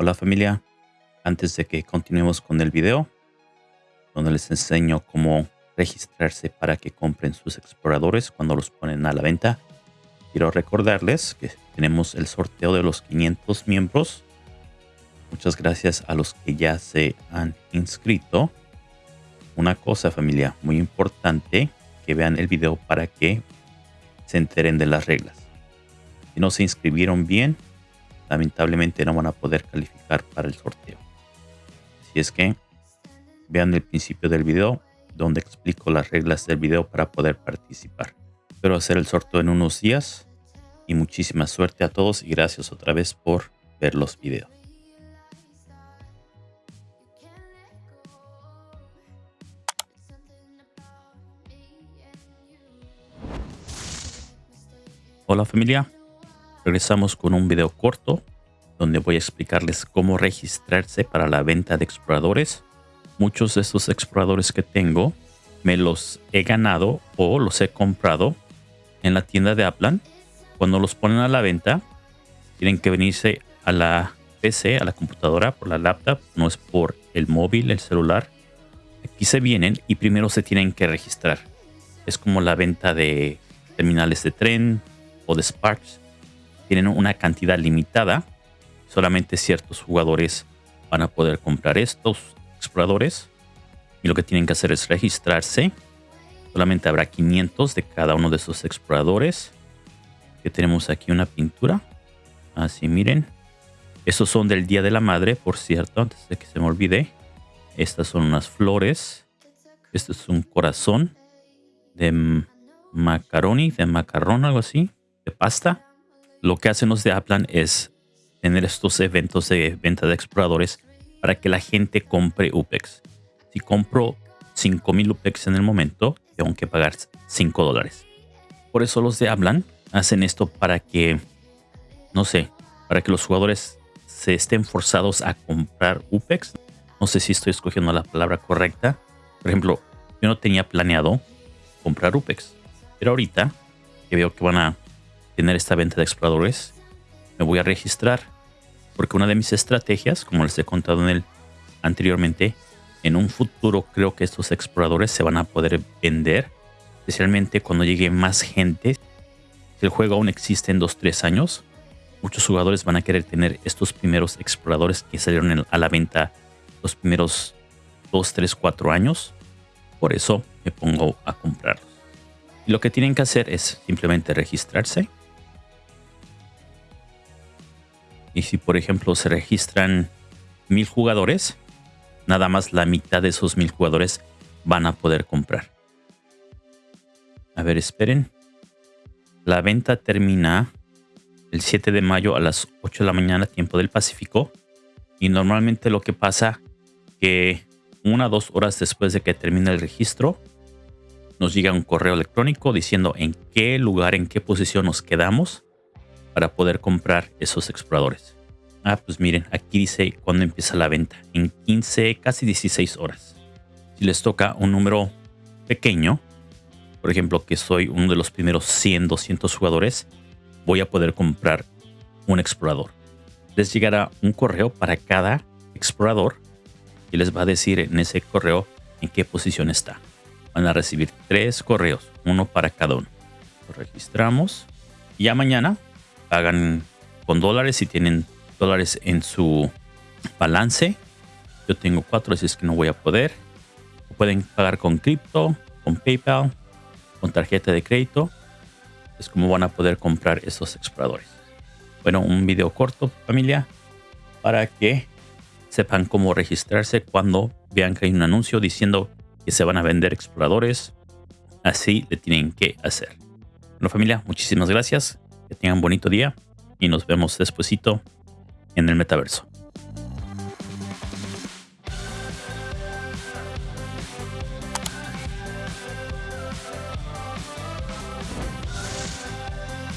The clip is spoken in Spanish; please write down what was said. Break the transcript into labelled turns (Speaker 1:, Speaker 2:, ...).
Speaker 1: Hola familia, antes de que continuemos con el video, donde les enseño cómo registrarse para que compren sus exploradores cuando los ponen a la venta, quiero recordarles que tenemos el sorteo de los 500 miembros. Muchas gracias a los que ya se han inscrito. Una cosa familia muy importante, que vean el video para que se enteren de las reglas. Si no se inscribieron bien, lamentablemente no van a poder calificar para el sorteo. Así es que vean el principio del video donde explico las reglas del video para poder participar. Espero hacer el sorteo en unos días y muchísima suerte a todos y gracias otra vez por ver los videos. Hola familia, regresamos con un video corto donde voy a explicarles cómo registrarse para la venta de exploradores. Muchos de estos exploradores que tengo me los he ganado o los he comprado en la tienda de Aplan. Cuando los ponen a la venta, tienen que venirse a la PC, a la computadora, por la laptop, no es por el móvil, el celular. Aquí se vienen y primero se tienen que registrar. Es como la venta de terminales de tren o de Sparks tienen una cantidad limitada. Solamente ciertos jugadores van a poder comprar estos exploradores. Y lo que tienen que hacer es registrarse. Solamente habrá 500 de cada uno de esos exploradores. Que tenemos aquí una pintura. Así miren. Estos son del Día de la Madre, por cierto, antes de que se me olvide. Estas son unas flores. Este es un corazón de macaroni, de macarrón, algo así, de pasta lo que hacen los de Aplan es tener estos eventos de venta de exploradores para que la gente compre UPEX. Si compro 5000 UPEX en el momento, tengo que pagar 5 dólares. Por eso los de Aplan hacen esto para que, no sé, para que los jugadores se estén forzados a comprar UPEX. No sé si estoy escogiendo la palabra correcta. Por ejemplo, yo no tenía planeado comprar UPEX. Pero ahorita que veo que van a tener esta venta de exploradores, me voy a registrar. Porque una de mis estrategias, como les he contado en el anteriormente, en un futuro creo que estos exploradores se van a poder vender. Especialmente cuando llegue más gente. El juego aún existe en 2-3 años, muchos jugadores van a querer tener estos primeros exploradores que salieron a la venta los primeros 2, 3, 4 años. Por eso me pongo a comprarlos. Y lo que tienen que hacer es simplemente registrarse Y si por ejemplo se registran mil jugadores, nada más la mitad de esos mil jugadores van a poder comprar. A ver, esperen. La venta termina el 7 de mayo a las 8 de la mañana, tiempo del Pacífico. Y normalmente lo que pasa que una o dos horas después de que termine el registro, nos llega un correo electrónico diciendo en qué lugar, en qué posición nos quedamos para poder comprar esos exploradores. Ah, pues miren, aquí dice cuándo empieza la venta. En 15, casi 16 horas. Si les toca un número pequeño, por ejemplo, que soy uno de los primeros 100, 200 jugadores, voy a poder comprar un explorador. Les llegará un correo para cada explorador y les va a decir en ese correo en qué posición está. Van a recibir tres correos, uno para cada uno. Lo registramos y ya mañana pagan con dólares si tienen dólares en su balance. Yo tengo cuatro, así es que no voy a poder. Pueden pagar con cripto, con PayPal, con tarjeta de crédito. Es como van a poder comprar esos exploradores. Bueno, un video corto, familia, para que sepan cómo registrarse cuando vean que hay un anuncio diciendo que se van a vender exploradores. Así le tienen que hacer. Bueno, familia, muchísimas gracias. Que tengan bonito día y nos vemos despuesito en el metaverso.